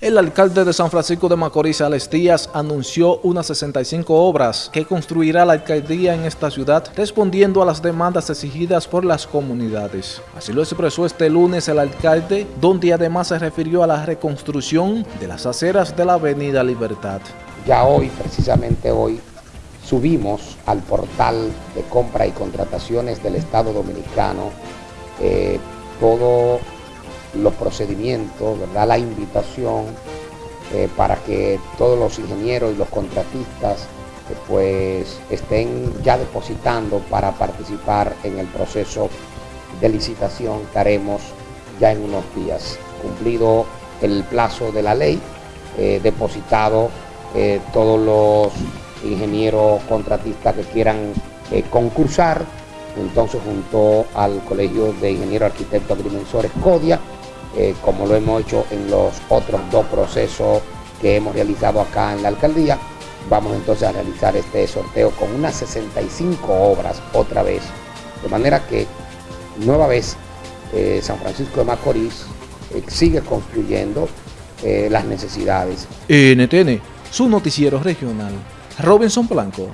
El alcalde de San Francisco de Macorís, Alex Díaz, anunció unas 65 obras que construirá la alcaldía en esta ciudad, respondiendo a las demandas exigidas por las comunidades. Así lo expresó este lunes el alcalde, donde además se refirió a la reconstrucción de las aceras de la avenida Libertad. Ya hoy, precisamente hoy, subimos al portal de compra y contrataciones del Estado Dominicano eh, todo los procedimientos, ¿verdad? la invitación eh, para que todos los ingenieros y los contratistas eh, pues estén ya depositando para participar en el proceso de licitación que haremos ya en unos días. Cumplido el plazo de la ley, eh, depositado todos los ingenieros contratistas que quieran concursar, entonces junto al Colegio de Ingenieros Arquitectos Agrimensores CODIA, eh, como lo hemos hecho en los otros dos procesos que hemos realizado acá en la alcaldía. Vamos entonces a realizar este sorteo con unas 65 obras otra vez. De manera que nueva vez eh, San Francisco de Macorís eh, sigue construyendo las necesidades. NTN, su noticiero regional. Robinson Blanco.